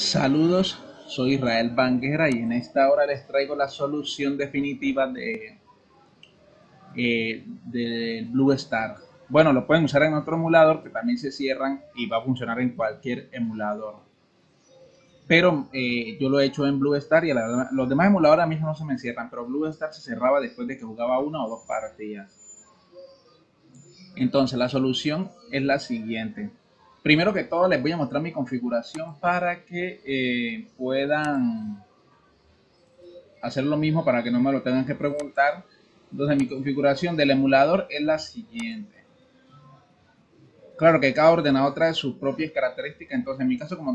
Saludos, soy Israel Banguera y en esta hora les traigo la solución definitiva de, eh, de Blue Star. Bueno, lo pueden usar en otro emulador que también se cierran y va a funcionar en cualquier emulador. Pero eh, yo lo he hecho en Blue Star y los demás emuladores a mí no se me cierran, pero Blue Star se cerraba después de que jugaba una o dos partidas. Entonces la solución es la siguiente. Primero que todo les voy a mostrar mi configuración para que eh, puedan hacer lo mismo para que no me lo tengan que preguntar. Entonces mi configuración del emulador es la siguiente. Claro que cada ordenador trae sus propias características, entonces en mi caso como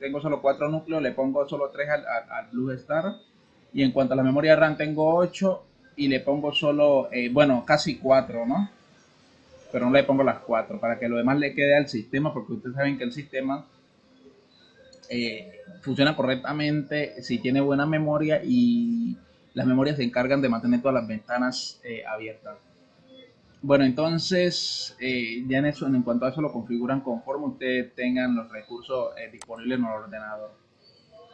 tengo, solo cuatro núcleos, le pongo solo tres al, al, Blue Star. Y en cuanto a la memoria RAM tengo 8 y le pongo solo, eh, bueno, casi 4, ¿no? Pero no le pongo las cuatro para que lo demás le quede al sistema, porque ustedes saben que el sistema eh, funciona correctamente si tiene buena memoria y las memorias se encargan de mantener todas las ventanas eh, abiertas. Bueno, entonces eh, ya en eso, en cuanto a eso lo configuran conforme ustedes tengan los recursos disponibles en el ordenador.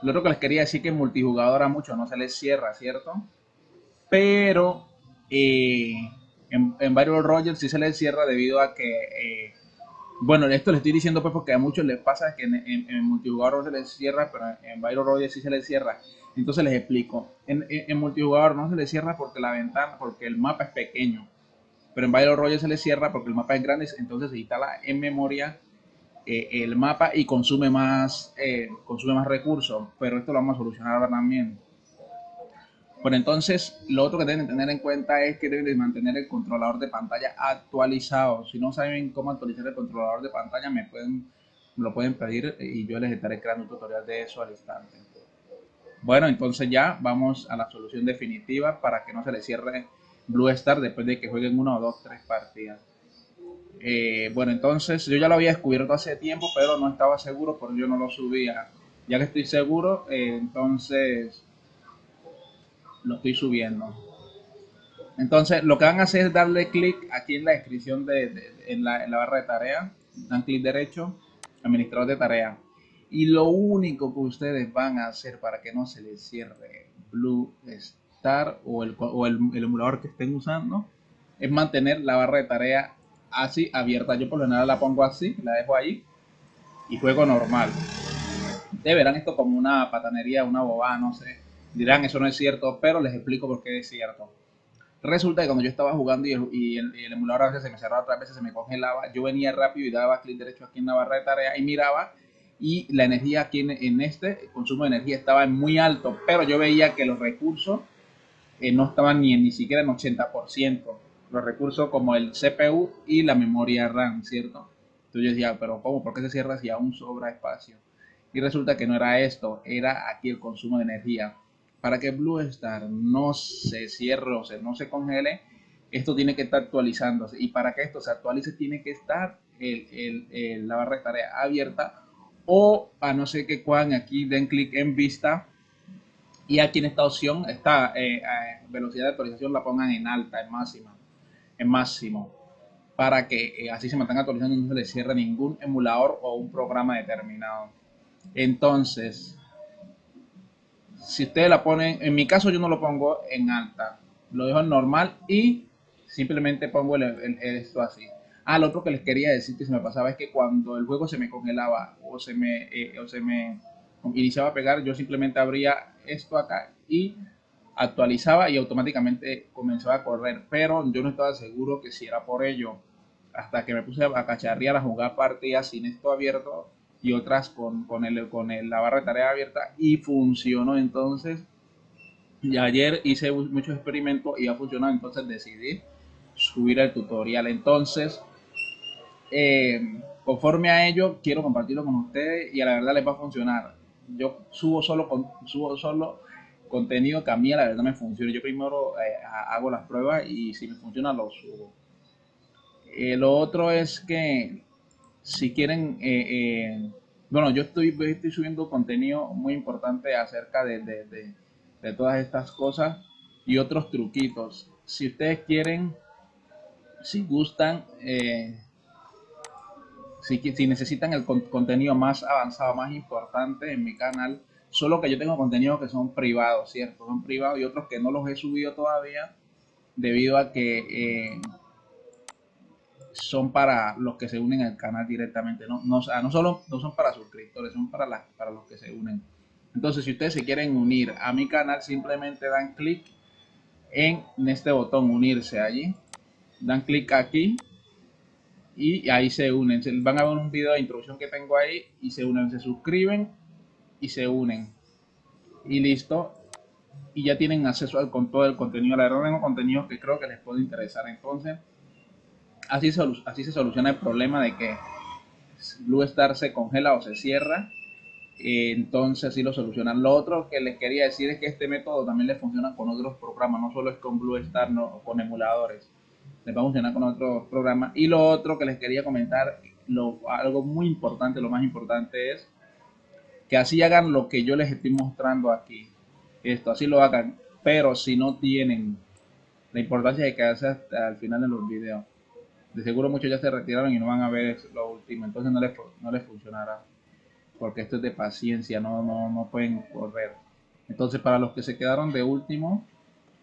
Lo otro que les quería decir que multijugador a muchos no se les cierra, ¿cierto? Pero en, en Byron Rogers sí se les cierra debido a que, eh, bueno, esto le estoy diciendo pues porque a muchos les pasa que en, en, multijugador no se les cierra, pero en Byron Rogers sí se les cierra. Entonces les explico. En, en, multijugador no se les cierra porque la ventana, porque el mapa es pequeño. Pero en Byron Rogers se les cierra porque el mapa es grande, entonces se instala en memoria eh, el mapa y consume más, eh, consume más recursos. Pero esto lo vamos a solucionar ahora también. Bueno, entonces lo otro que deben tener en cuenta es que deben mantener el controlador de pantalla actualizado. Si no saben cómo actualizar el controlador de pantalla, me pueden lo pueden pedir y yo les estaré creando un tutorial de eso al instante. Bueno, entonces ya vamos a la solución definitiva para que no se le cierre Blue Star después de que jueguen una o dos, tres partidas. Eh, bueno, entonces yo ya lo había descubierto hace tiempo, pero no estaba seguro, por yo no lo subía. Ya que estoy seguro, eh, entonces lo estoy subiendo. Entonces, lo que van a hacer es darle clic aquí en la descripción de, en, la, barra de tarea. Dan clic derecho, administrador de tarea. Y lo único que ustedes van a hacer para que no se les cierre Blue Star o el, o el, emulador que estén usando es mantener la barra de tarea así abierta. Yo por lo general la pongo así, la dejo ahí y juego normal. Ustedes verán esto como una patanería, una bobada, no sé Dirán, eso no es cierto, pero les explico por qué es cierto. Resulta que cuando yo estaba jugando y el, emulador a veces se me cerraba, otras veces se me congelaba, yo venía rápido y daba clic derecho aquí en la barra de tarea y miraba y la energía aquí en, este, el consumo de energía estaba muy alto, pero yo veía que los recursos eh, no estaban ni, ni siquiera en 80%. Los recursos como el CPU y la memoria RAM, ¿cierto? Entonces yo decía, pero ¿cómo? ¿Por qué se cierra si aún sobra espacio? Y resulta que no era esto, era aquí el consumo de energía para que Blue Star no se cierre o no se congele, esto tiene que estar actualizándose. Y para que esto se actualice, tiene que estar la barra de tarea abierta o a no ser que cuando aquí den clic en vista y aquí en esta opción, esta eh, eh, velocidad de actualización la pongan en alta, en máxima, en máximo, para que eh, así se mantenga actualizando y no se le cierre ningún emulador o un programa determinado. Entonces, si ustedes la ponen, en mi caso yo no lo pongo en alta, lo dejo en normal y simplemente pongo el, esto así. Ah, lo otro que les quería decir que se me pasaba es que cuando el juego se me congelaba o se me, eh, o se me iniciaba a pegar, yo simplemente abría esto acá y actualizaba y automáticamente comenzaba a correr. Pero yo no estaba seguro que si era por ello. Hasta que me puse a cacharrear a jugar partidas sin esto abierto y otras con, con, el, con la barra de tarea abierta y funcionó entonces. Y ayer hice muchos experimentos y ha funcionado, entonces decidí subir el tutorial. Entonces, eh, conforme a ello, quiero compartirlo con ustedes y a la verdad les va a funcionar. Yo subo solo, con, subo solo contenido que a mí a la verdad me funciona. Yo primero eh, hago las pruebas y si me funciona lo subo. Eh, lo otro es que si quieren, eh, eh, bueno, yo estoy, estoy subiendo contenido muy importante acerca de, de, todas estas cosas y otros truquitos. Si ustedes quieren, si gustan, eh, Si, si necesitan el contenido más avanzado, más importante en mi canal, solo que yo tengo contenidos que son privados, ¿cierto? Son privados y otros que no los he subido todavía debido a que son para los que se unen al canal directamente. No, no, no solo no son para suscriptores, son para, las, para los que se unen. Entonces, si ustedes se quieren unir a mi canal, simplemente dan clic en este botón unirse allí. Dan clic aquí y ahí se unen. Van a ver un video de introducción que tengo ahí y se unen, se suscriben y se unen. Y listo. Y ya tienen acceso al, con todo el contenido. La verdad tengo contenido que creo que les puede interesar. Entonces, así, se soluciona el problema de que Blue Star se congela o se cierra. Entonces así lo solucionan. Lo otro que les quería decir es que este método también le funciona con otros programas, no solo es con Blue Star, no, con emuladores les va a funcionar con otros programas. Y lo otro que les quería comentar, algo muy importante, lo más importante es que así hagan lo que yo les estoy mostrando aquí. Esto, así lo hagan. Pero si no tienen la importancia de quedarse hasta el final de los videos. De seguro muchos ya se retiraron y no van a ver lo último. Entonces no les, no les funcionará. Porque esto es de paciencia, no, no, no pueden correr. Entonces para los que se quedaron de último,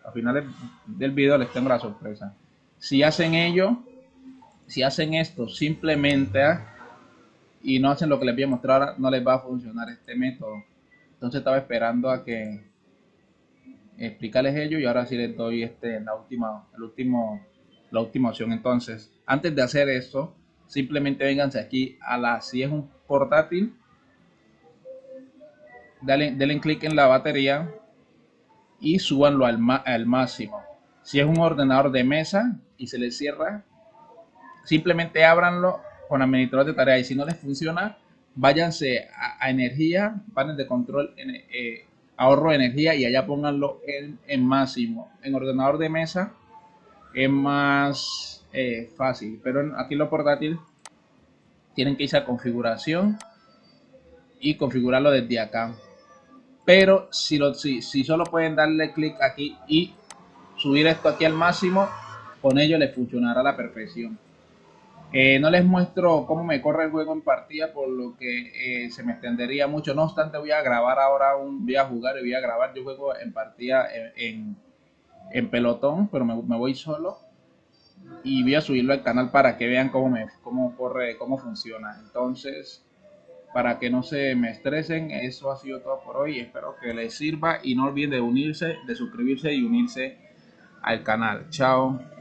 al final del video les tengo la sorpresa. Si hacen ello, si hacen esto simplemente ¿ah? y no hacen lo que les voy a mostrar ahora, no les va a funcionar este método. Entonces estaba esperando a que explicarles ello y ahora sí les doy este la última, el último, la última opción. Entonces, antes de hacer esto, simplemente vénganse aquí a la, si es un portátil, denle, denle clic en la batería y súbanlo al, al máximo. Si es un ordenador de mesa y se les cierra, simplemente ábranlo con administrador de tareas y si no les funciona, váyanse a, energía, panel de control, eh, ahorro de energía y allá pónganlo en, máximo. En ordenador de mesa es más eh, fácil, pero aquí lo portátil tienen que irse a configuración y configurarlo desde acá. Pero si, lo, si, si solo pueden darle clic aquí y subir esto aquí al máximo, con ello les funcionará a la perfección. Eh, no les muestro cómo me corre el juego en partida, por lo que eh, se me extendería mucho. No obstante, voy a grabar ahora un, voy a jugar y voy a grabar. Yo juego en partida en, pelotón, pero me, voy solo. Y voy a subirlo al canal para que vean cómo, me, cómo corre, cómo funciona. Entonces, para que no se me estresen, eso ha sido todo por hoy. Espero que les sirva y no olviden de unirse, de suscribirse y unirse al canal. Chao.